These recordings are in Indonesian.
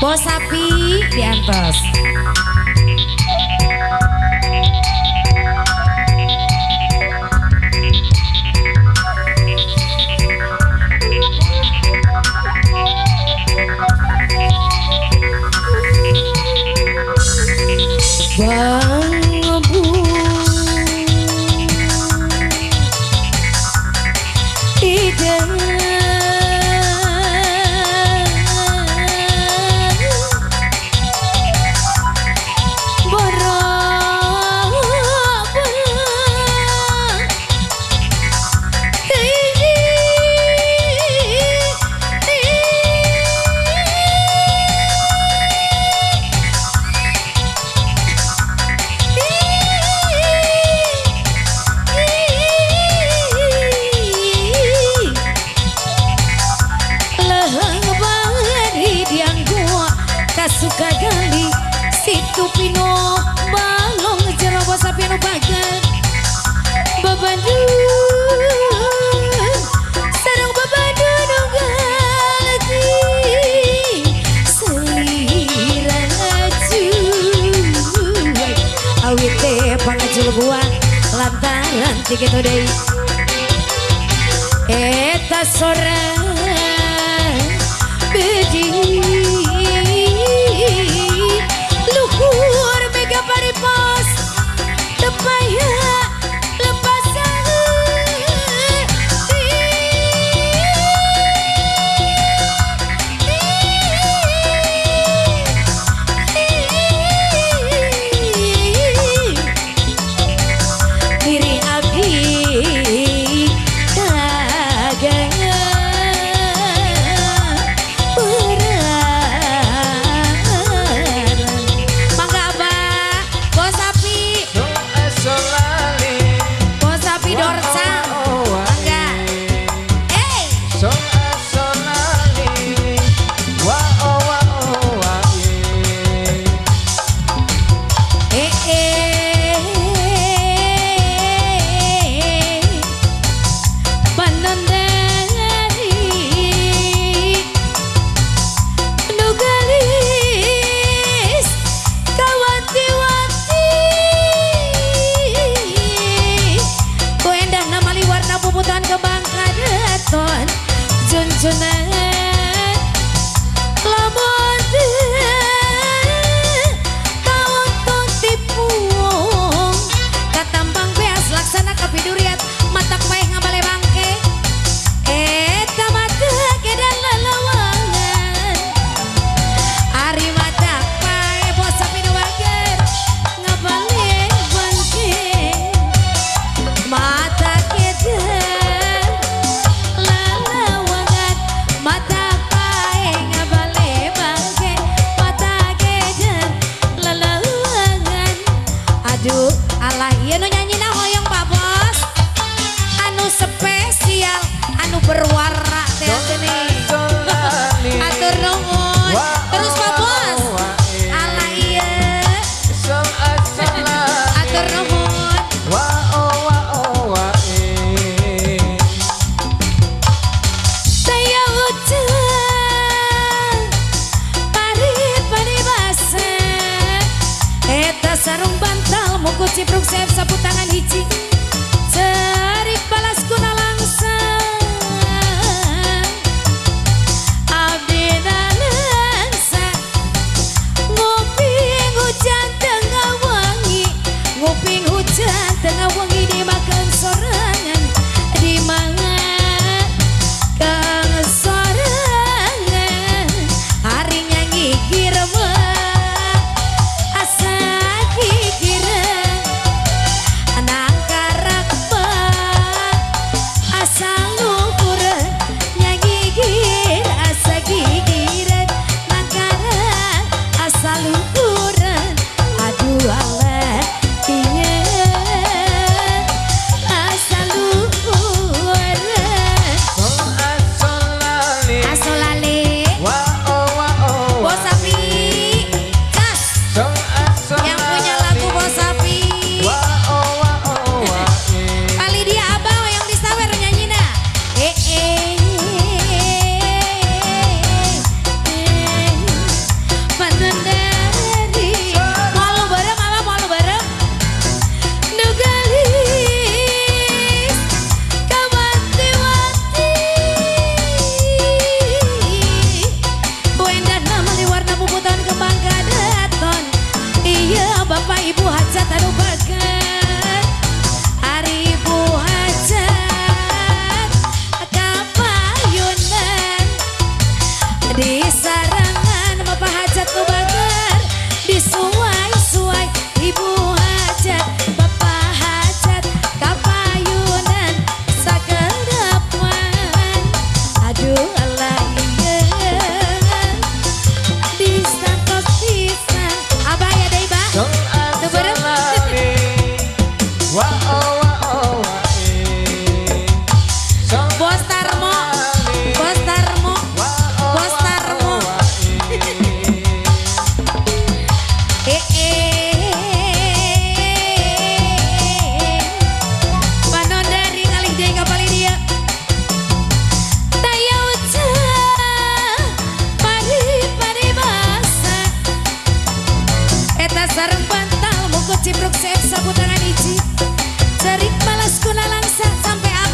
Bos sapi diantos. hati gitu deh Eta sorang beji cipruk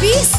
Peace.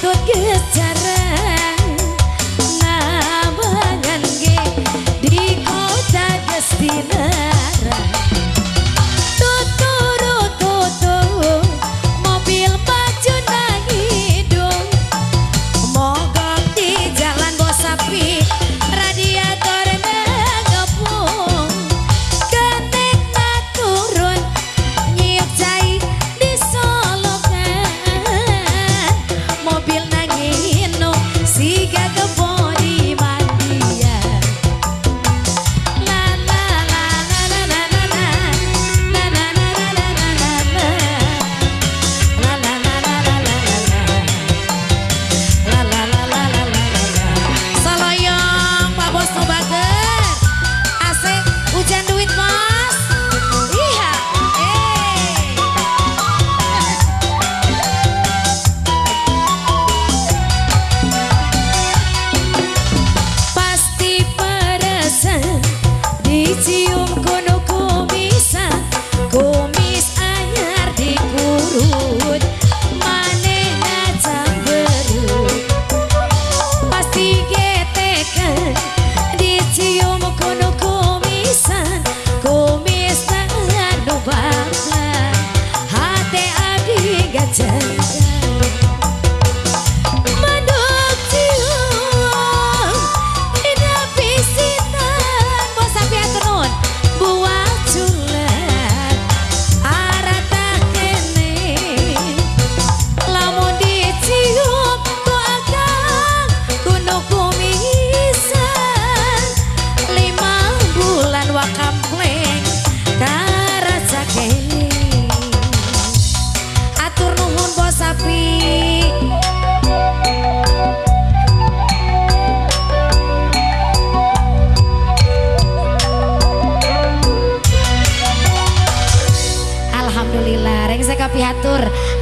takut time.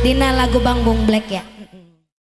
Dina lagu Bang Bung Black ya.